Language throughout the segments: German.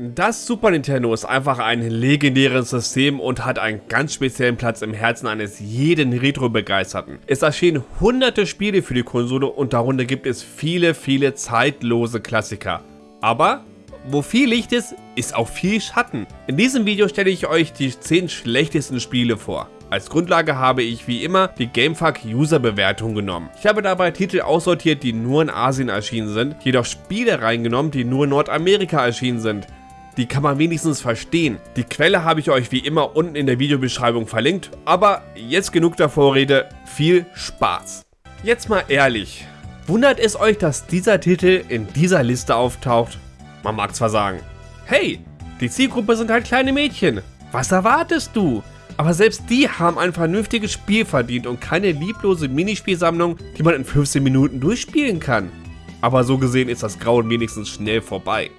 Das Super Nintendo ist einfach ein legendäres System und hat einen ganz speziellen Platz im Herzen eines jeden Retro-Begeisterten. Es erschienen hunderte Spiele für die Konsole und darunter gibt es viele, viele zeitlose Klassiker. Aber wo viel Licht ist, ist auch viel Schatten. In diesem Video stelle ich euch die 10 schlechtesten Spiele vor. Als Grundlage habe ich wie immer die Gamefuck User Bewertung genommen. Ich habe dabei Titel aussortiert, die nur in Asien erschienen sind, jedoch Spiele reingenommen, die nur in Nordamerika erschienen sind die kann man wenigstens verstehen. Die Quelle habe ich euch wie immer unten in der Videobeschreibung verlinkt, aber jetzt genug der Vorrede, viel Spaß. Jetzt mal ehrlich, wundert es euch, dass dieser Titel in dieser Liste auftaucht? Man mag zwar sagen, hey, die Zielgruppe sind halt kleine Mädchen, was erwartest du? Aber selbst die haben ein vernünftiges Spiel verdient und keine lieblose Minispielsammlung, die man in 15 Minuten durchspielen kann. Aber so gesehen ist das Grauen wenigstens schnell vorbei.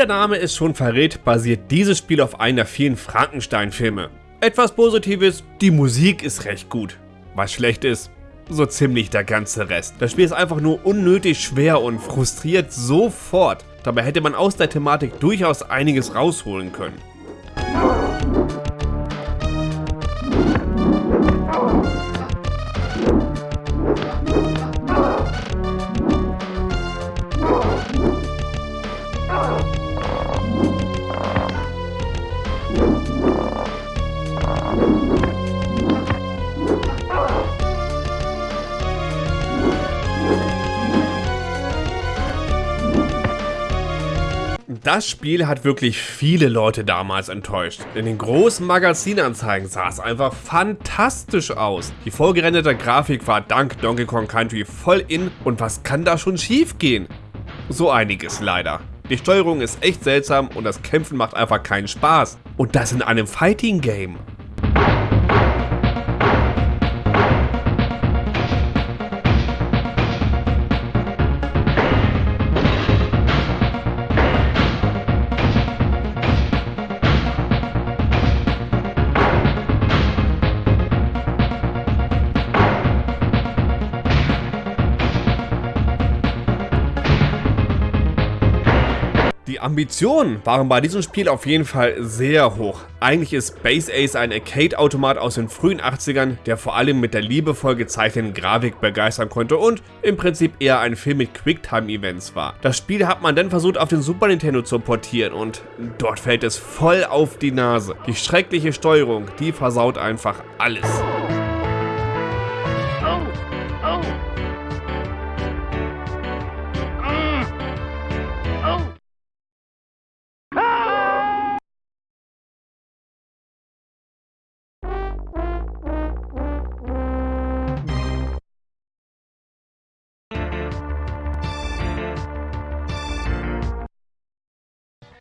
Der Name es schon verrät, basiert dieses Spiel auf einer vielen Frankenstein-Filme. Etwas Positives, die Musik ist recht gut. Was schlecht ist, so ziemlich der ganze Rest. Das Spiel ist einfach nur unnötig schwer und frustriert sofort. Dabei hätte man aus der Thematik durchaus einiges rausholen können. Das Spiel hat wirklich viele Leute damals enttäuscht. In den großen Magazinanzeigen sah es einfach fantastisch aus. Die vollgerenderte Grafik war dank Donkey Kong Country voll in und was kann da schon schief gehen? So einiges leider. Die Steuerung ist echt seltsam und das Kämpfen macht einfach keinen Spaß. Und das in einem Fighting Game. Ambitionen waren bei diesem Spiel auf jeden Fall sehr hoch. Eigentlich ist Space Ace ein Arcade-Automat aus den frühen 80ern, der vor allem mit der liebevoll gezeichneten Grafik begeistern konnte und im Prinzip eher ein Film mit Quicktime-Events war. Das Spiel hat man dann versucht auf den Super Nintendo zu portieren und dort fällt es voll auf die Nase. Die schreckliche Steuerung, die versaut einfach alles.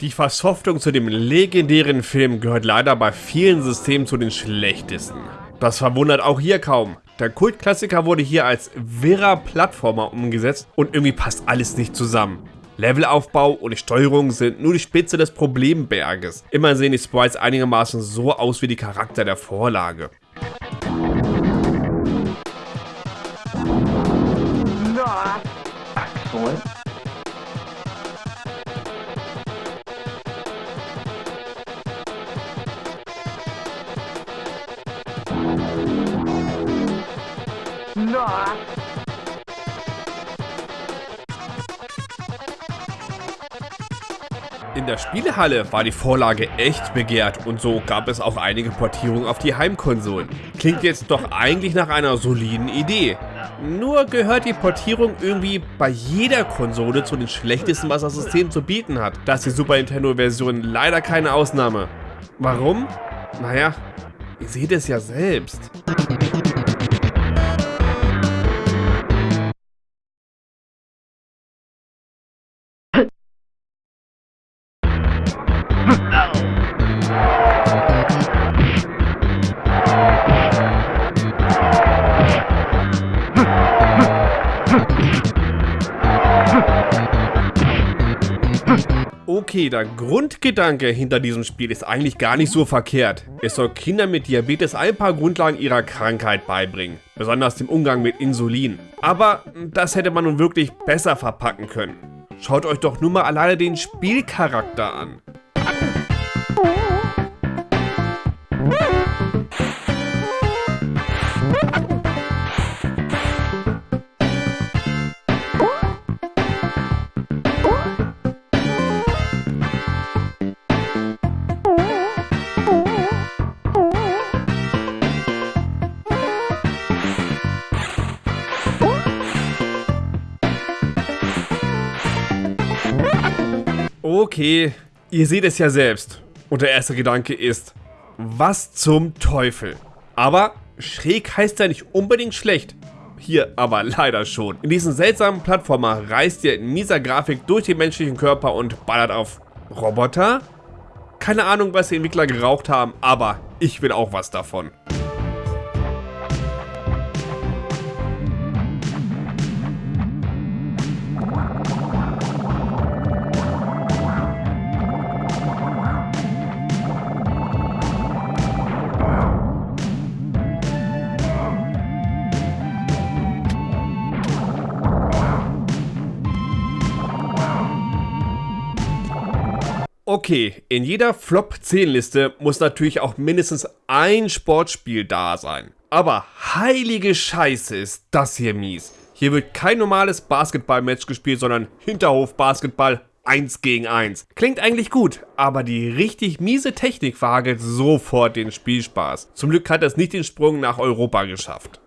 Die Versoftung zu dem legendären Film gehört leider bei vielen Systemen zu den schlechtesten. Das verwundert auch hier kaum. Der Kultklassiker wurde hier als wirrer Plattformer umgesetzt und irgendwie passt alles nicht zusammen. Levelaufbau und Steuerung sind nur die Spitze des Problemberges. Immer sehen die Sprites einigermaßen so aus wie die Charakter der Vorlage. In der Spielehalle war die Vorlage echt begehrt und so gab es auch einige Portierungen auf die Heimkonsolen. Klingt jetzt doch eigentlich nach einer soliden Idee. Nur gehört die Portierung irgendwie bei jeder Konsole zu den schlechtesten, was das System zu bieten hat. Das ist die Super Nintendo Version leider keine Ausnahme. Warum? Naja, ihr seht es ja selbst. Okay, der Grundgedanke hinter diesem Spiel ist eigentlich gar nicht so verkehrt. Es soll Kindern mit Diabetes ein paar Grundlagen ihrer Krankheit beibringen, besonders dem Umgang mit Insulin. Aber das hätte man nun wirklich besser verpacken können. Schaut euch doch nur mal alleine den Spielcharakter an. Okay, ihr seht es ja selbst. Und der erste Gedanke ist, was zum Teufel? Aber schräg heißt ja nicht unbedingt schlecht. Hier aber leider schon. In diesem seltsamen Plattformer reist ihr in mieser Grafik durch den menschlichen Körper und ballert auf Roboter? Keine Ahnung, was die Entwickler geraucht haben, aber ich will auch was davon. Okay, in jeder Flop-10-Liste muss natürlich auch mindestens ein Sportspiel da sein. Aber heilige Scheiße ist das hier mies. Hier wird kein normales Basketball-Match gespielt, sondern Hinterhof-Basketball 1 gegen 1. Klingt eigentlich gut, aber die richtig miese Technik verhagelt sofort den Spielspaß. Zum Glück hat es nicht den Sprung nach Europa geschafft.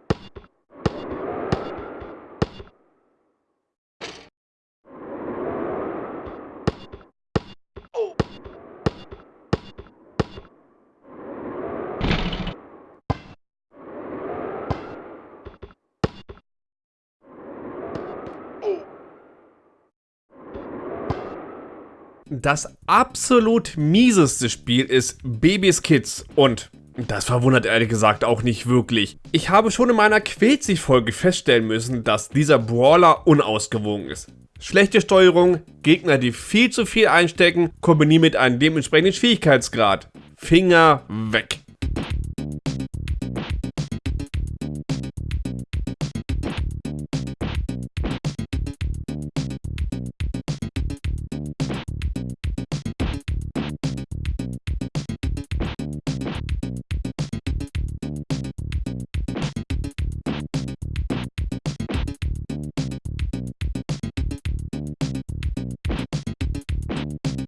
Das absolut mieseste Spiel ist Babys Kids und das verwundert ehrlich gesagt auch nicht wirklich. Ich habe schon in meiner Quetzig-Folge feststellen müssen, dass dieser Brawler unausgewogen ist. Schlechte Steuerung, Gegner, die viel zu viel einstecken, kombiniert mit einem dementsprechenden Schwierigkeitsgrad. Finger weg.